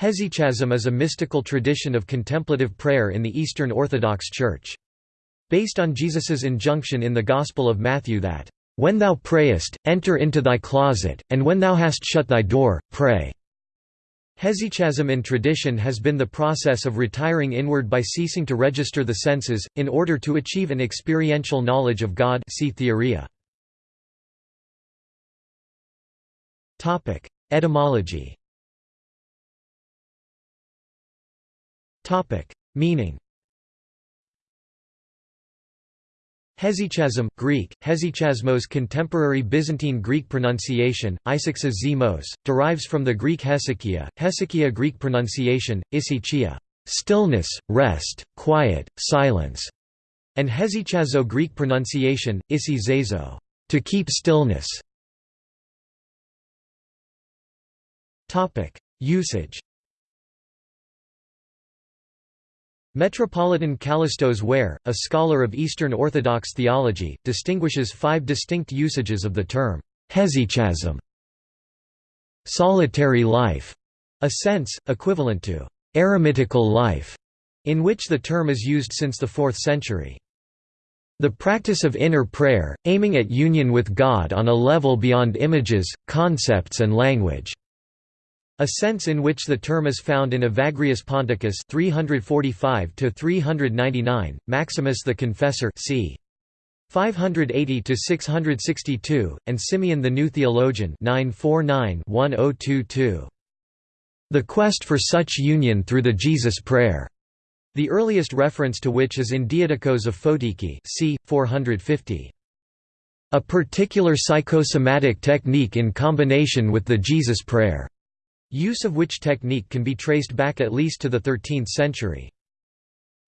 Hesychasm is a mystical tradition of contemplative prayer in the Eastern Orthodox Church. Based on Jesus's injunction in the Gospel of Matthew that, "...when thou prayest, enter into thy closet, and when thou hast shut thy door, pray." Hesychasm in tradition has been the process of retiring inward by ceasing to register the senses, in order to achieve an experiential knowledge of God see Theoria. Etymology Meaning Hesychasm Greek, hesychasmos contemporary Byzantine Greek pronunciation, isaxas zemos, derives from the Greek hesychia, hesychia Greek pronunciation, isichia stillness, rest, quiet, silence, and hesychazo Greek pronunciation, isi zazo to keep stillness. Usage Metropolitan Kallistos Ware, a scholar of Eastern Orthodox theology, distinguishes five distinct usages of the term, hesychasm. Solitary life, a sense, equivalent to eremitical life, in which the term is used since the 4th century. The practice of inner prayer, aiming at union with God on a level beyond images, concepts and language. A sense in which the term is found in Evagrius Ponticus 345 to 399, Maximus the Confessor c. 580 to 662, and Simeon the New Theologian 949-1022. The quest for such union through the Jesus prayer. The earliest reference to which is in Diadochos of Photiki c. 450. A particular psychosomatic technique in combination with the Jesus prayer. Use of which technique can be traced back at least to the 13th century.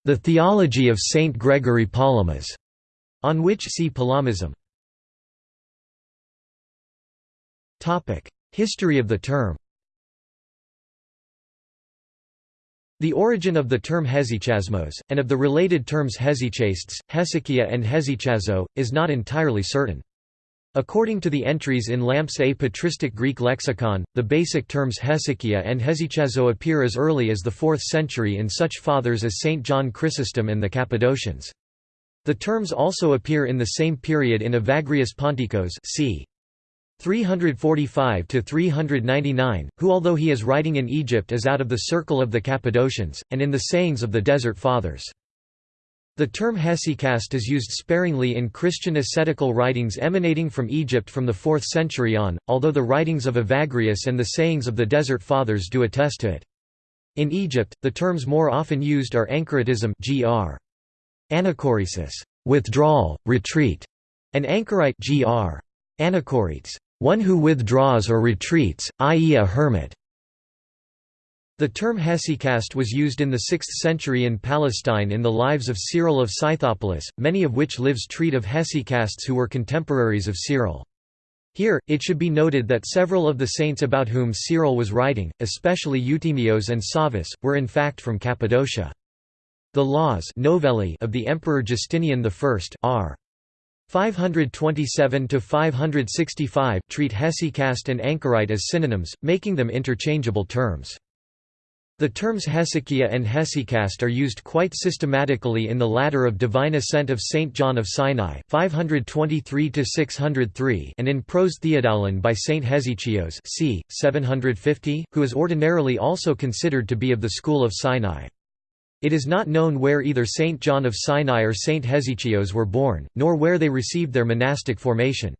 The theology of Saint Gregory Palamas, on which see Palamism. History of the term The origin of the term hesychasmos, and of the related terms hesychastes, hesychia and hesychazo, is not entirely certain. According to the entries in Lampe's A patristic Greek lexicon, the basic terms hesychia and hesychazo appear as early as the 4th century in such fathers as Saint John Chrysostom and the Cappadocians. The terms also appear in the same period in Evagrius Ponticus c. 345–399, who although he is writing in Egypt is out of the circle of the Cappadocians, and in the sayings of the Desert Fathers. The term hesychast is used sparingly in Christian ascetical writings emanating from Egypt from the 4th century on, although the writings of Evagrius and the sayings of the Desert Fathers do attest to it. In Egypt, the terms more often used are anchoritism gr. Anachoresis, withdrawal, retreat, and anchorite gr. Anachorites, one who withdraws or retreats, i.e. a hermit. The term hesychast was used in the 6th century in Palestine in the lives of Cyril of Scythopolis, many of which lives treat of hesychasts who were contemporaries of Cyril. Here, it should be noted that several of the saints about whom Cyril was writing, especially Euthymios and Savas, were in fact from Cappadocia. The laws novelli of the Emperor Justinian I r. 527–565 treat hesychast and anchorite as synonyms, making them interchangeable terms. The terms hesychia and hesychast are used quite systematically in the ladder of Divine Ascent of Saint John of Sinai 523 and in Pros Theodoulon by Saint Hesychios c. 750, who is ordinarily also considered to be of the school of Sinai. It is not known where either Saint John of Sinai or Saint Hesychios were born, nor where they received their monastic formation.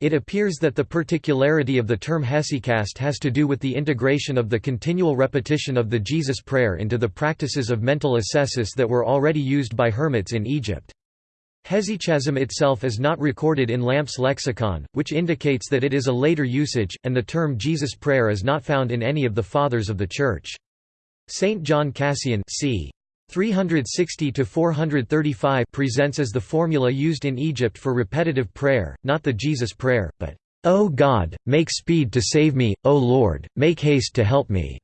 It appears that the particularity of the term hesychast has to do with the integration of the continual repetition of the Jesus prayer into the practices of mental ascesis that were already used by hermits in Egypt. Hesychasm itself is not recorded in Lampe's lexicon, which indicates that it is a later usage, and the term Jesus prayer is not found in any of the Fathers of the Church. Saint John Cassian c. 360 to 435 presents as the formula used in Egypt for repetitive prayer, not the Jesus prayer, but "O God, make speed to save me, O Lord, make haste to help me."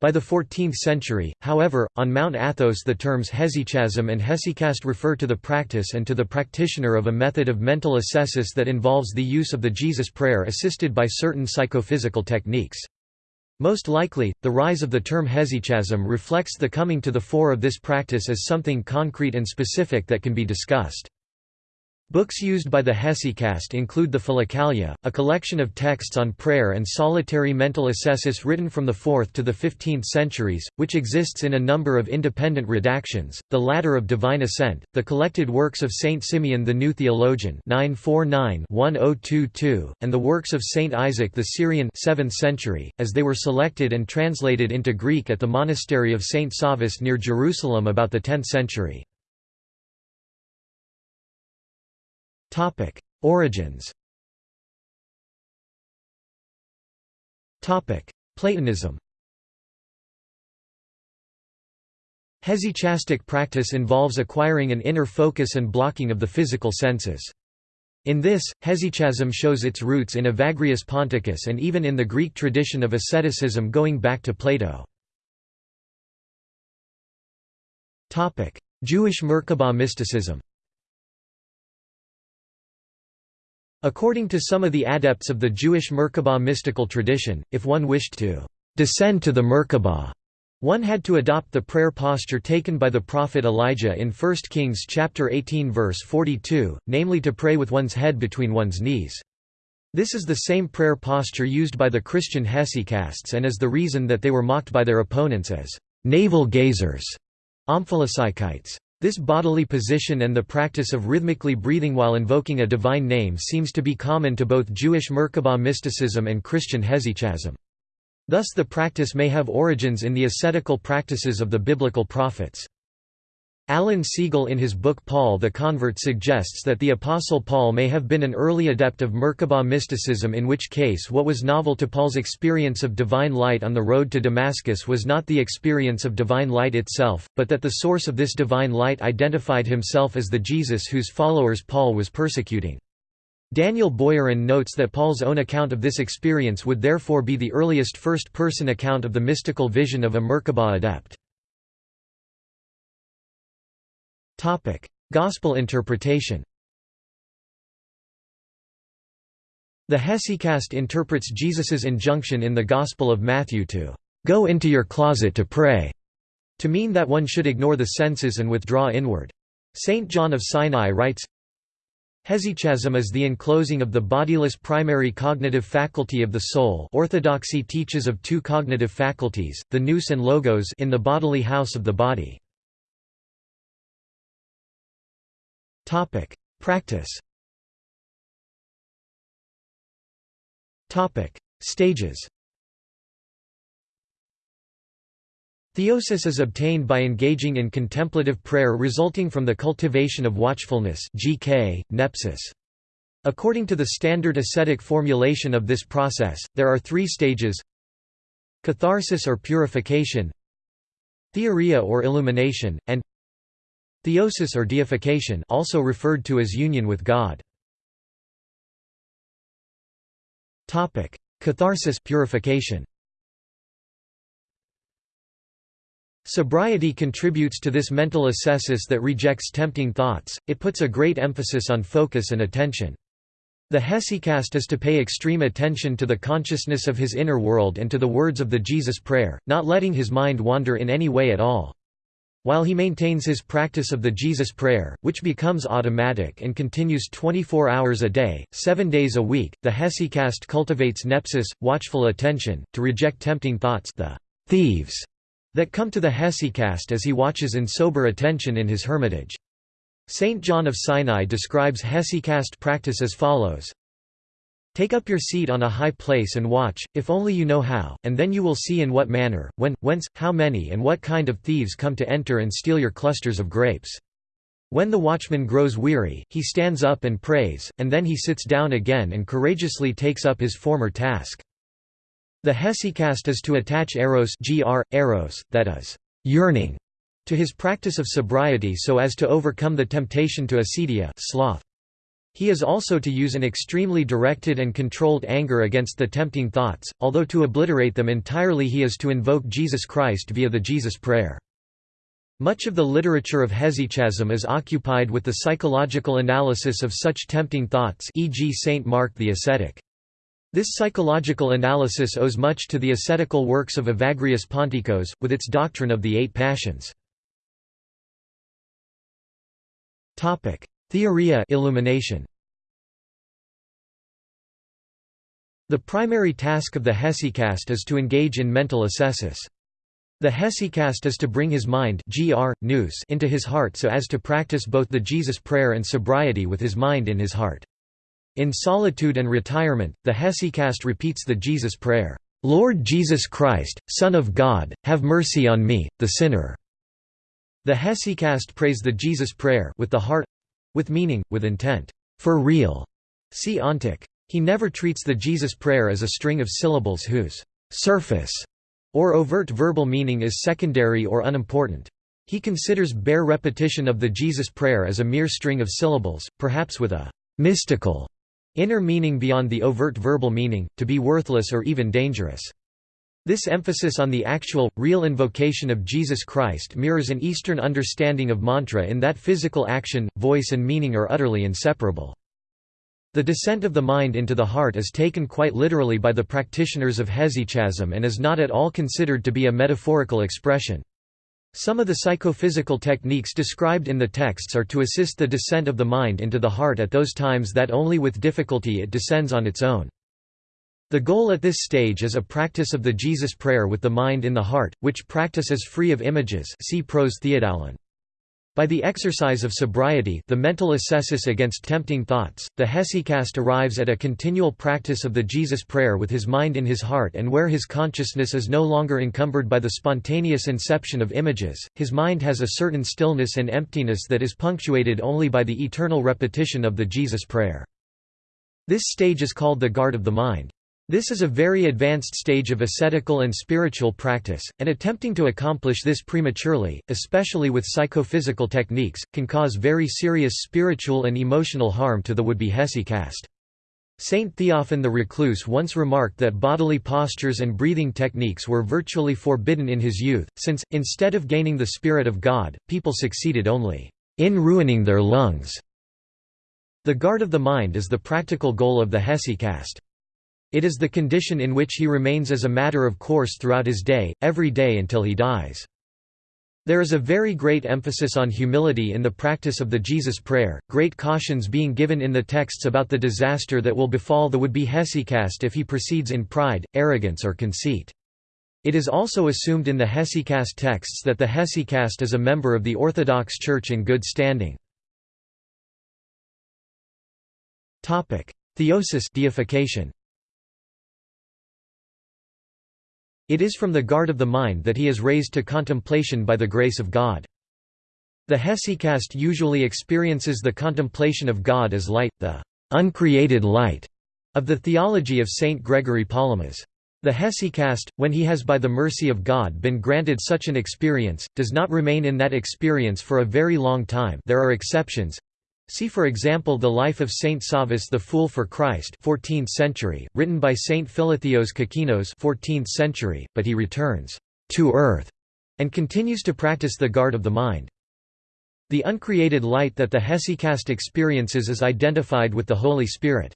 By the 14th century, however, on Mount Athos the terms hesychasm and hesychast refer to the practice and to the practitioner of a method of mental ascesis that involves the use of the Jesus prayer assisted by certain psychophysical techniques. Most likely, the rise of the term hesychasm reflects the coming to the fore of this practice as something concrete and specific that can be discussed. Books used by the Hesychast include the Philokalia, a collection of texts on prayer and solitary mental ascesis written from the 4th to the 15th centuries, which exists in a number of independent redactions, the Ladder of Divine Ascent, the collected works of Saint Simeon the New Theologian 949-1022, and the works of Saint Isaac the Syrian 7th century, as they were selected and translated into Greek at the monastery of Saint Savas near Jerusalem about the 10th century. Topic: Origins. Topic: Platonism. Hesychastic practice involves acquiring an inner focus and blocking of the physical senses. In this, hesychasm shows its roots in Evagrius Ponticus and even in the Greek tradition of asceticism going back to Plato. Jewish Merkabah mysticism According to some of the adepts of the Jewish Merkabah mystical tradition, if one wished to descend to the Merkabah, one had to adopt the prayer posture taken by the prophet Elijah in 1 Kings chapter 18 verse 42, namely to pray with one's head between one's knees. This is the same prayer posture used by the Christian hesychasts and is the reason that they were mocked by their opponents as navel gazers, omphalopsychites. This bodily position and the practice of rhythmically breathing while invoking a divine name seems to be common to both Jewish Merkabah mysticism and Christian hesychasm. Thus the practice may have origins in the ascetical practices of the biblical prophets. Alan Segal in his book Paul the Convert suggests that the Apostle Paul may have been an early adept of Merkabah mysticism in which case what was novel to Paul's experience of divine light on the road to Damascus was not the experience of divine light itself, but that the source of this divine light identified himself as the Jesus whose followers Paul was persecuting. Daniel Boyarin notes that Paul's own account of this experience would therefore be the earliest first-person account of the mystical vision of a Merkabah adept. Gospel interpretation The Hesychast interprets Jesus's injunction in the Gospel of Matthew to "'Go into your closet to pray' to mean that one should ignore the senses and withdraw inward. Saint John of Sinai writes, Hesychasm is the enclosing of the bodiless primary cognitive faculty of the soul orthodoxy teaches of two cognitive faculties, the nous and logos in the bodily house of the body. Topic: Practice. Topic: Stages. Theosis is obtained by engaging in contemplative prayer resulting from the cultivation of watchfulness GK, nepsis. According to the standard ascetic formulation of this process, there are three stages Catharsis or purification Theoria or illumination, and Theosis or deification also referred to as union with God. Catharsis purification. Sobriety contributes to this mental ascesis that rejects tempting thoughts, it puts a great emphasis on focus and attention. The hesychast is to pay extreme attention to the consciousness of his inner world and to the words of the Jesus Prayer, not letting his mind wander in any way at all. While he maintains his practice of the Jesus Prayer, which becomes automatic and continues 24 hours a day, seven days a week, the hesychast cultivates nepsis, watchful attention, to reject tempting thoughts the thieves that come to the hesychast as he watches in sober attention in his hermitage. Saint John of Sinai describes hesychast practice as follows Take up your seat on a high place and watch, if only you know how, and then you will see in what manner, when, whence, how many and what kind of thieves come to enter and steal your clusters of grapes. When the watchman grows weary, he stands up and prays, and then he sits down again and courageously takes up his former task. The hesychast is to attach eros, gr, eros that is, yearning, to his practice of sobriety so as to overcome the temptation to acedia sloth. He is also to use an extremely directed and controlled anger against the tempting thoughts, although to obliterate them entirely he is to invoke Jesus Christ via the Jesus Prayer. Much of the literature of hesychasm is occupied with the psychological analysis of such tempting thoughts e.g. Saint Mark the ascetic. This psychological analysis owes much to the ascetical works of Evagrius Ponticus, with its doctrine of the eight passions. Theoria illumination. The primary task of the hesychast is to engage in mental ascesis. The hesychast is to bring his mind gr, nous into his heart so as to practice both the Jesus prayer and sobriety with his mind in his heart. In solitude and retirement, the hesychast repeats the Jesus prayer, "'Lord Jesus Christ, Son of God, have mercy on me, the sinner'". The hesychast prays the Jesus prayer with the heart—with meaning, with intent, "'for real'". See Ontic. He never treats the Jesus prayer as a string of syllables whose «surface» or overt verbal meaning is secondary or unimportant. He considers bare repetition of the Jesus prayer as a mere string of syllables, perhaps with a «mystical» Inner meaning beyond the overt verbal meaning, to be worthless or even dangerous. This emphasis on the actual, real invocation of Jesus Christ mirrors an Eastern understanding of mantra in that physical action, voice and meaning are utterly inseparable. The descent of the mind into the heart is taken quite literally by the practitioners of hesychasm and is not at all considered to be a metaphorical expression. Some of the psychophysical techniques described in the texts are to assist the descent of the mind into the heart at those times that only with difficulty it descends on its own. The goal at this stage is a practice of the Jesus prayer with the mind in the heart, which practice is free of images see Pros Theodoulon. By the exercise of sobriety the mental ascesis against tempting thoughts, the hesychast arrives at a continual practice of the Jesus prayer with his mind in his heart and where his consciousness is no longer encumbered by the spontaneous inception of images, his mind has a certain stillness and emptiness that is punctuated only by the eternal repetition of the Jesus prayer. This stage is called the guard of the mind. This is a very advanced stage of ascetical and spiritual practice, and attempting to accomplish this prematurely, especially with psychophysical techniques, can cause very serious spiritual and emotional harm to the would-be hesychast. Saint Theophan the Recluse once remarked that bodily postures and breathing techniques were virtually forbidden in his youth, since, instead of gaining the Spirit of God, people succeeded only in ruining their lungs. The guard of the mind is the practical goal of the hesychast. It is the condition in which he remains as a matter of course throughout his day, every day until he dies. There is a very great emphasis on humility in the practice of the Jesus prayer, great cautions being given in the texts about the disaster that will befall the would-be hesychast if he proceeds in pride, arrogance or conceit. It is also assumed in the hesychast texts that the hesychast is a member of the Orthodox Church in good standing. Theosis deification. It is from the guard of the mind that he is raised to contemplation by the grace of God. The hesychast usually experiences the contemplation of God as light, the uncreated light of the theology of Saint Gregory Palamas. The hesychast, when he has by the mercy of God been granted such an experience, does not remain in that experience for a very long time there are exceptions, See for example the life of Saint Savas the Fool for Christ 14th century, written by Saint Philotheos Kokinos 14th century, but he returns to earth and continues to practice the guard of the mind. The uncreated light that the hesychast experiences is identified with the Holy Spirit.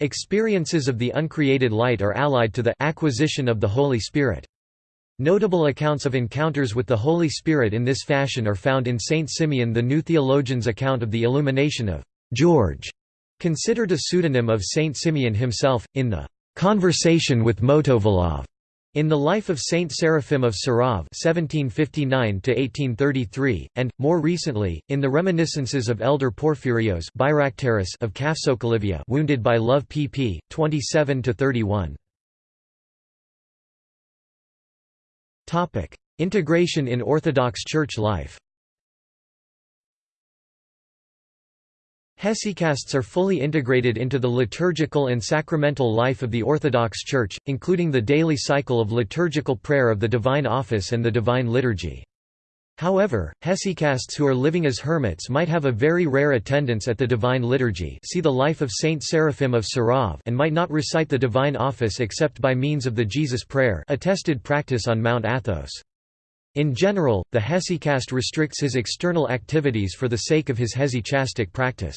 Experiences of the uncreated light are allied to the acquisition of the Holy Spirit. Notable accounts of encounters with the Holy Spirit in this fashion are found in Saint Simeon the New Theologian's account of the illumination of George, considered a pseudonym of Saint Simeon himself, in the Conversation with Motovilov, in the life of Saint Seraphim of Sarov (1759–1833), and more recently, in the reminiscences of Elder Porphyrios of Kafsokalivia, wounded by love, pp. 27–31. Topic: Integration in Orthodox Church life. Hesychasts are fully integrated into the liturgical and sacramental life of the Orthodox Church, including the daily cycle of liturgical prayer of the Divine Office and the Divine Liturgy. However, hesychasts who are living as hermits might have a very rare attendance at the Divine Liturgy see the life of Saint Seraphim of Sarov and might not recite the Divine Office except by means of the Jesus Prayer attested practice on Mount Athos. In general, the hesychast restricts his external activities for the sake of his hesychastic practice.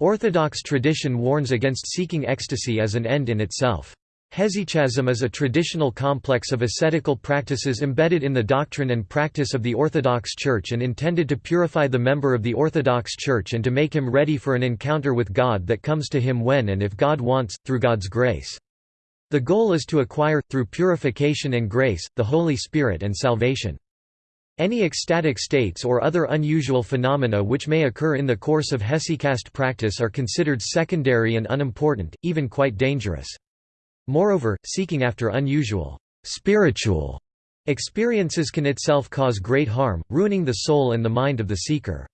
Orthodox tradition warns against seeking ecstasy as an end in itself. Hesychasm is a traditional complex of ascetical practices embedded in the doctrine and practice of the Orthodox Church and intended to purify the member of the Orthodox Church and to make him ready for an encounter with God that comes to him when and if God wants, through God's grace. The goal is to acquire, through purification and grace, the Holy Spirit and salvation. Any ecstatic states or other unusual phenomena which may occur in the course of hesychast practice are considered secondary and unimportant, even quite dangerous. Moreover, seeking after unusual, spiritual experiences can itself cause great harm, ruining the soul and the mind of the seeker.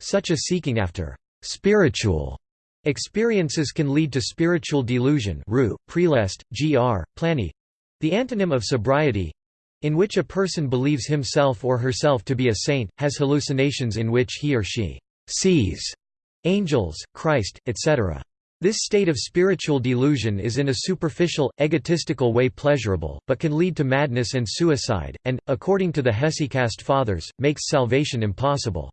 Such a seeking after spiritual experiences can lead to spiritual delusion ru, prelest, gr, plani, the antonym of sobriety, in which a person believes himself or herself to be a saint, has hallucinations in which he or she sees angels, Christ, etc. This state of spiritual delusion is in a superficial, egotistical way pleasurable, but can lead to madness and suicide, and, according to the Hesychast Fathers, makes salvation impossible.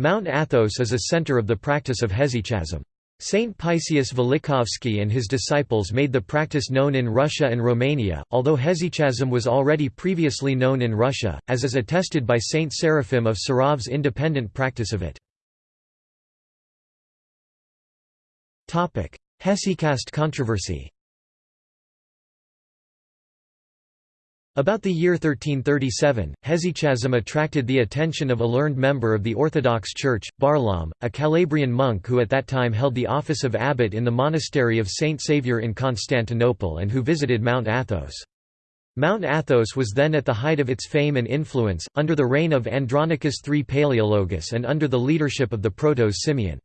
Mount Athos is a center of the practice of hesychasm. Saint Paisius Velichkovsky and his disciples made the practice known in Russia and Romania, although hesychasm was already previously known in Russia, as is attested by Saint Seraphim of Sarov's independent practice of it. Hesychast controversy About the year 1337, hesychasm attracted the attention of a learned member of the Orthodox Church, Barlaam, a Calabrian monk who at that time held the office of abbot in the monastery of Saint Saviour in Constantinople and who visited Mount Athos. Mount Athos was then at the height of its fame and influence, under the reign of Andronicus III Palaeologus and under the leadership of the protos Simeon.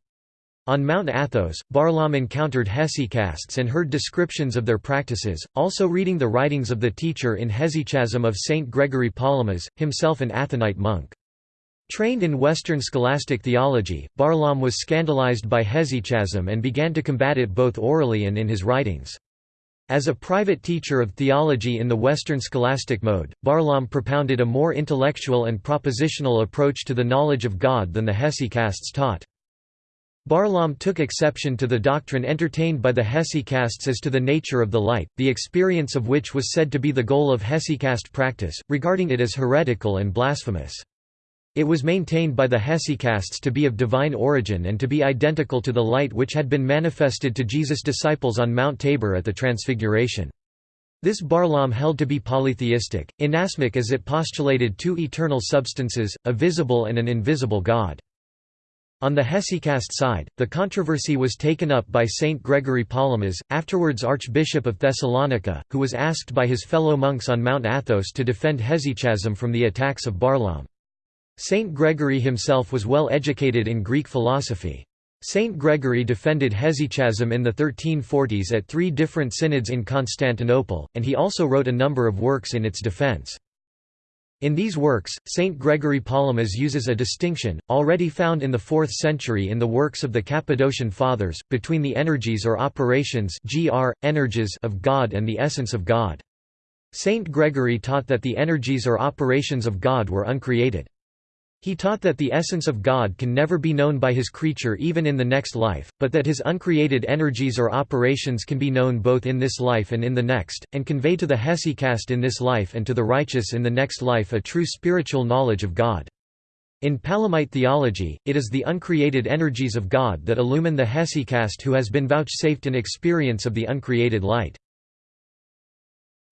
On Mount Athos, Barlaam encountered hesychasts and heard descriptions of their practices, also reading the writings of the teacher in Hesychasm of Saint Gregory Palamas, himself an Athonite monk. Trained in Western scholastic theology, Barlaam was scandalized by hesychasm and began to combat it both orally and in his writings. As a private teacher of theology in the Western scholastic mode, Barlaam propounded a more intellectual and propositional approach to the knowledge of God than the hesychasts taught. Barlaam took exception to the doctrine entertained by the hesychasts as to the nature of the light, the experience of which was said to be the goal of hesychast practice, regarding it as heretical and blasphemous. It was maintained by the hesychasts to be of divine origin and to be identical to the light which had been manifested to Jesus' disciples on Mount Tabor at the Transfiguration. This Barlaam held to be polytheistic, inasmuch as it postulated two eternal substances, a visible and an invisible God. On the Hesychast side, the controversy was taken up by Saint Gregory Palamas, afterwards Archbishop of Thessalonica, who was asked by his fellow monks on Mount Athos to defend hesychasm from the attacks of Barlaam. Saint Gregory himself was well educated in Greek philosophy. Saint Gregory defended hesychasm in the 1340s at three different synods in Constantinople, and he also wrote a number of works in its defense. In these works, Saint Gregory Palamas uses a distinction, already found in the 4th century in the works of the Cappadocian Fathers, between the energies or operations gr, energies of God and the essence of God. Saint Gregory taught that the energies or operations of God were uncreated. He taught that the essence of God can never be known by his creature even in the next life, but that his uncreated energies or operations can be known both in this life and in the next, and convey to the hesychast in this life and to the righteous in the next life a true spiritual knowledge of God. In Palamite theology, it is the uncreated energies of God that illumine the hesychast who has been vouchsafed an experience of the uncreated light.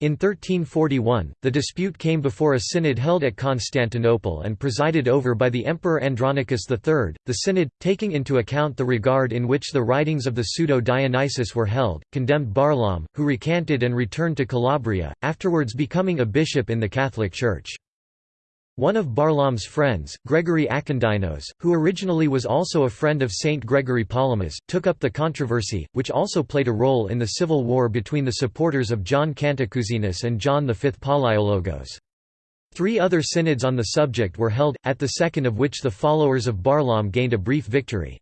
In 1341, the dispute came before a synod held at Constantinople and presided over by the Emperor Andronicus III. The synod, taking into account the regard in which the writings of the pseudo-Dionysius were held, condemned Barlaam, who recanted and returned to Calabria, afterwards becoming a bishop in the Catholic Church. One of Barlaam's friends, Gregory Akindynos, who originally was also a friend of Saint Gregory Palamas, took up the controversy, which also played a role in the civil war between the supporters of John Cantacuzene and John V Palaiologos. Three other synods on the subject were held, at the second of which the followers of Barlaam gained a brief victory.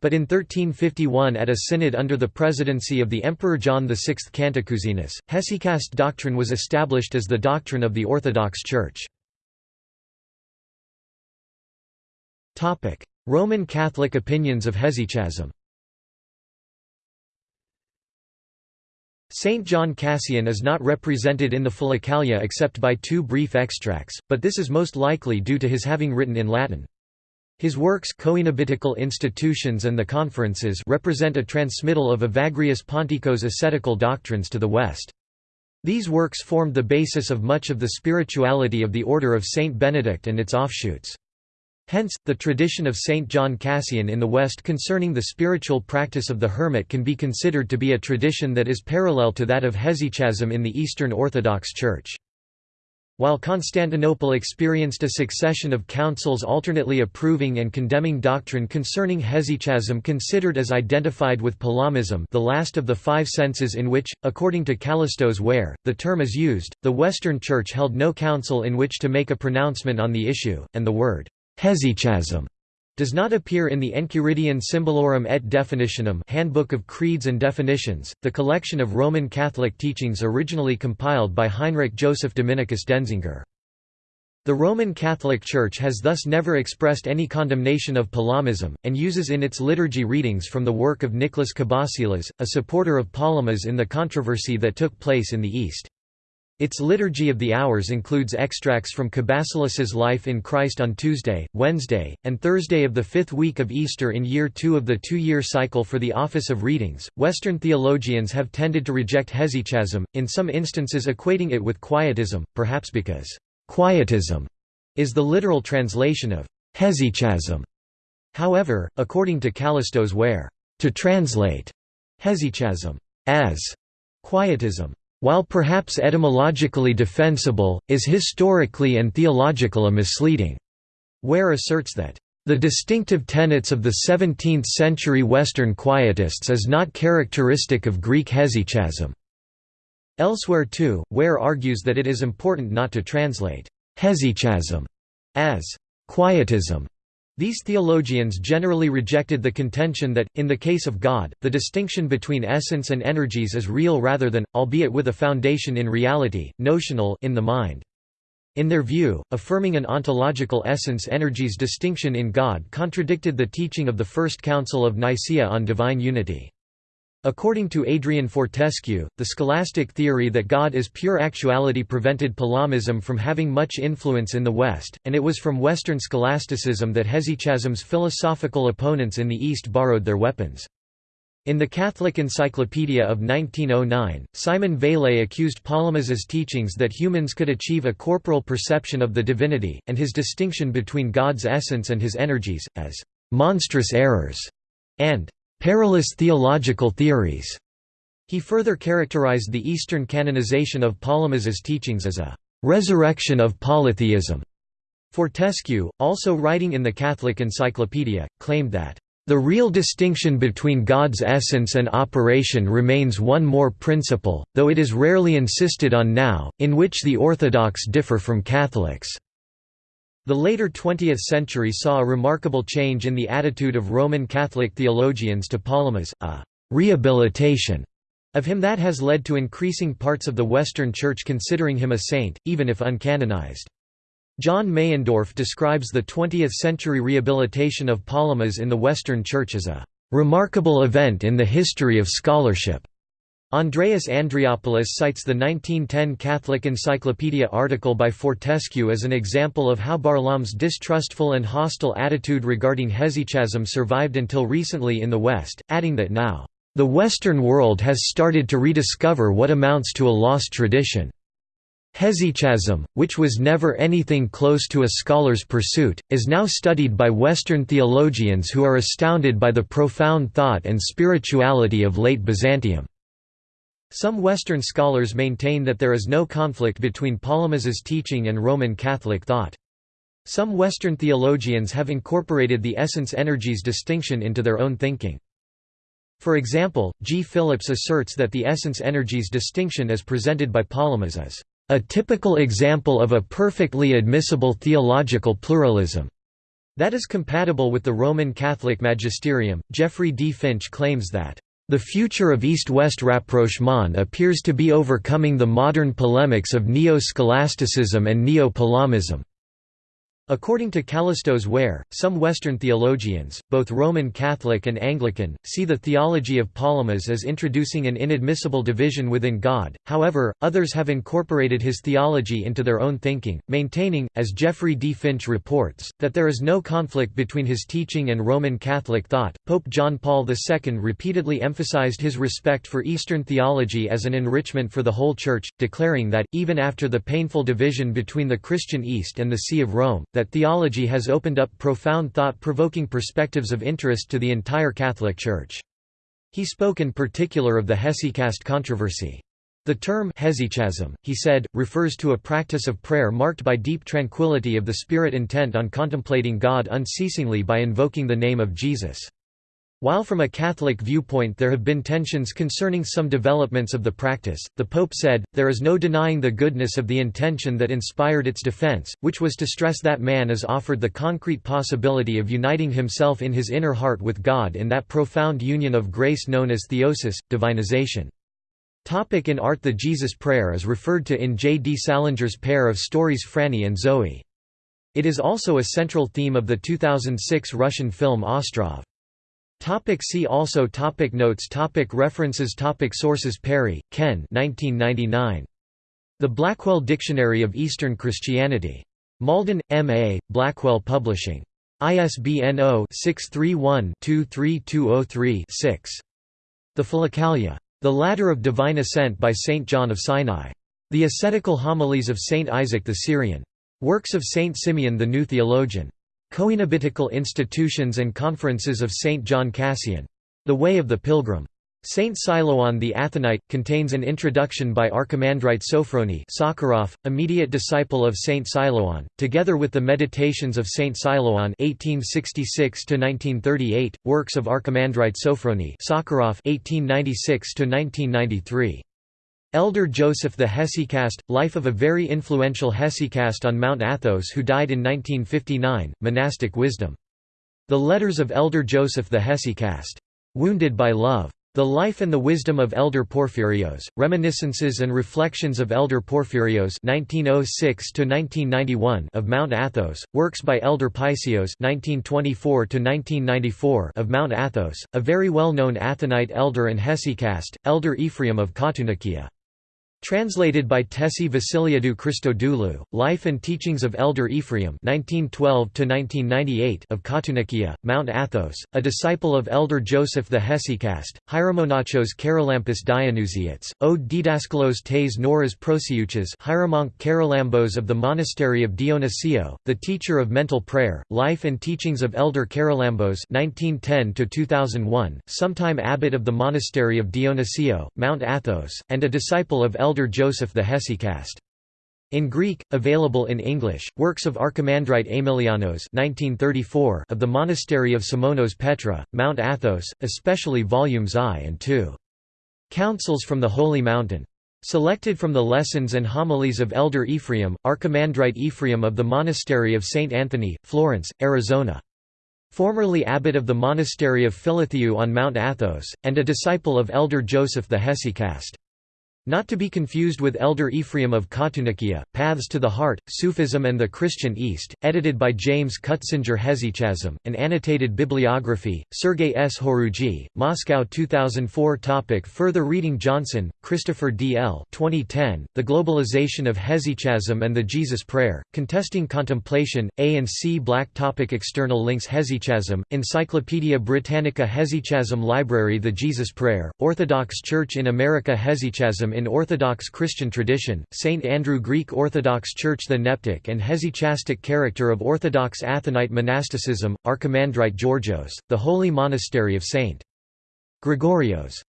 But in 1351 at a synod under the presidency of the Emperor John VI Cantacuzenus, Hesychast doctrine was established as the doctrine of the Orthodox Church. Roman Catholic opinions of hesychasm Saint John Cassian is not represented in the Philokalia except by two brief extracts, but this is most likely due to his having written in Latin. His works Coenobitical Institutions and the Conferences represent a transmittal of Evagrius Pontico's ascetical doctrines to the West. These works formed the basis of much of the spirituality of the Order of Saint Benedict and its offshoots. Hence, the tradition of Saint John Cassian in the West concerning the spiritual practice of the hermit can be considered to be a tradition that is parallel to that of hesychasm in the Eastern Orthodox Church. While Constantinople experienced a succession of councils alternately approving and condemning doctrine concerning hesychasm considered as identified with Palamism the last of the five senses in which, according to Kallistos Ware, the term is used, the Western Church held no council in which to make a pronouncement on the issue, and the word hesychasm does not appear in the Enchiridion Symbolorum et Definitionum Handbook of Creeds and Definitions, the collection of Roman Catholic teachings originally compiled by Heinrich Joseph Dominicus Denzinger. The Roman Catholic Church has thus never expressed any condemnation of Palamism, and uses in its liturgy readings from the work of Nicholas Cabasilas, a supporter of Palamas in the controversy that took place in the East. Its Liturgy of the Hours includes extracts from Cabasilas's life in Christ on Tuesday, Wednesday, and Thursday of the fifth week of Easter in year two of the two-year cycle for the Office of Readings. Western theologians have tended to reject hesychasm, in some instances equating it with quietism, perhaps because quietism is the literal translation of hesychasm. However, according to Kallistos Ware, to translate hesychasm as quietism while perhaps etymologically defensible, is historically and theological a misleading. Ware asserts that, "...the distinctive tenets of the 17th-century Western Quietists is not characteristic of Greek hesychasm." Elsewhere too, Ware argues that it is important not to translate hesychasm as quietism these theologians generally rejected the contention that, in the case of God, the distinction between essence and energies is real rather than, albeit with a foundation in reality, notional in the mind. In their view, affirming an ontological essence-energies distinction in God contradicted the teaching of the First Council of Nicaea on divine unity. According to Adrian Fortescue, the scholastic theory that God is pure actuality prevented Palamism from having much influence in the West, and it was from Western scholasticism that hesychasm's philosophical opponents in the East borrowed their weapons. In the Catholic Encyclopedia of 1909, Simon Vailhé accused Palamas's teachings that humans could achieve a corporal perception of the divinity, and his distinction between God's essence and his energies, as «monstrous errors» and perilous theological theories. He further characterized the Eastern canonization of Palamas's teachings as a resurrection of polytheism. Fortescue, also writing in the Catholic Encyclopedia, claimed that the real distinction between God's essence and operation remains one more principle, though it is rarely insisted on now, in which the Orthodox differ from Catholics. The later 20th century saw a remarkable change in the attitude of Roman Catholic theologians to Palamas, a «rehabilitation» of him that has led to increasing parts of the Western Church considering him a saint, even if uncanonized. John Meyendorff describes the 20th-century rehabilitation of Palamas in the Western Church as a «remarkable event in the history of scholarship». Andreas Andreopoulos cites the 1910 Catholic Encyclopedia article by Fortescue as an example of how Barlaam's distrustful and hostile attitude regarding hesychasm survived until recently in the West, adding that now, "...the Western world has started to rediscover what amounts to a lost tradition." Hesychasm, which was never anything close to a scholar's pursuit, is now studied by Western theologians who are astounded by the profound thought and spirituality of late Byzantium. Some Western scholars maintain that there is no conflict between Palamas's teaching and Roman Catholic thought. Some Western theologians have incorporated the essence-energies distinction into their own thinking. For example, G. Philips asserts that the essence-energies distinction as presented by Palamas is a typical example of a perfectly admissible theological pluralism that is compatible with the Roman Catholic magisterium. Jeffrey D. Finch claims that the future of East-West rapprochement appears to be overcoming the modern polemics of neo-scholasticism and neo-Palamism. According to Kallistos Ware, some Western theologians, both Roman Catholic and Anglican, see the theology of Palamas as introducing an inadmissible division within God, however, others have incorporated his theology into their own thinking, maintaining, as Jeffrey D. Finch reports, that there is no conflict between his teaching and Roman Catholic thought. Pope John Paul II repeatedly emphasized his respect for Eastern theology as an enrichment for the whole Church, declaring that, even after the painful division between the Christian East and the See of Rome, that theology has opened up profound thought-provoking perspectives of interest to the entire Catholic Church. He spoke in particular of the hesychast controversy. The term hesychasm, he said, refers to a practice of prayer marked by deep tranquility of the spirit intent on contemplating God unceasingly by invoking the name of Jesus. While from a Catholic viewpoint there have been tensions concerning some developments of the practice, the Pope said, there is no denying the goodness of the intention that inspired its defense, which was to stress that man is offered the concrete possibility of uniting himself in his inner heart with God in that profound union of grace known as theosis, divinization. Topic in art The Jesus Prayer is referred to in J. D. Salinger's pair of stories Franny and Zooey. It is also a central theme of the 2006 Russian film Ostrov. Topic see also topic Notes topic References topic Sources Parry, Ken 1999. The Blackwell Dictionary of Eastern Christianity. Malden, M.A., Blackwell Publishing. ISBN 0-631-23203-6. The Philokalia. The Ladder of Divine Ascent by St. John of Sinai. The Ascetical Homilies of St. Isaac the Syrian. Works of St. Simeon the New Theologian. Coenobitical Institutions and Conferences of St. John Cassian. The Way of the Pilgrim. Saint Silouan the Athonite, contains an introduction by Archimandrite Sophrony Sakharov, immediate disciple of Saint Silouan, together with the Meditations of Saint Silouan 1866 works of Archimandrite Sophrony Sakharov 1896 Elder Joseph the Hesychast, life of a very influential hesychast on Mount Athos who died in 1959, monastic wisdom. The Letters of Elder Joseph the Hesychast. Wounded by Love. The Life and the Wisdom of Elder Porphyrios, Reminiscences and Reflections of Elder Porphyrios 1906 of Mount Athos, Works by Elder Paisios 1924 of Mount Athos, a very well-known Athonite elder and hesychast, Elder Ephraim of Katounakia. Translated by Tessie Vasiliadou Christodoulou, Life and Teachings of Elder Ephraim 1912 of Katounakia, Mount Athos, a disciple of Elder Joseph the Hesychast, Hieromonachos Charalampos Dionysiates, Ode Didaskalos tes Noras Prosiuchas Hieromonk Charalambos of the Monastery of Dionysio, the teacher of mental prayer, Life and Teachings of Elder Charalambos 1910 sometime abbot of the Monastery of Dionysio, Mount Athos, and a disciple of Elder Elder Joseph the Hesychast. In Greek, available in English, works of Archimandrite Aemilianos 1934 of the Monastery of Simonos Petra, Mount Athos, especially volumes I and II. Counsels from the Holy Mountain. Selected from the Lessons and Homilies of Elder Ephraim, Archimandrite Ephraim of the Monastery of St. Anthony, Florence, Arizona. Formerly abbot of the Monastery of Philotheu on Mount Athos, and a disciple of Elder Joseph the Hesychast. Not to be confused with Elder Ephraim of Katounakia, Paths to the Heart, Sufism and the Christian East, edited by James Cutsinger Hesychasm, an annotated bibliography, Sergei S. Horujy, Moscow 2004 topic Further reading Johnson, Christopher D. L. 2010, The Globalization of Hesychasm and the Jesus Prayer, Contesting Contemplation, A and C Black topic External links Hesychasm, Encyclopaedia Britannica Hesychasm Library The Jesus Prayer, Orthodox Church in America Hesychasm in Orthodox Christian tradition, St. Andrew Greek Orthodox Church The neptic and hesychastic character of Orthodox Athonite monasticism, Archimandrite Georgios, the Holy Monastery of St. Gregorios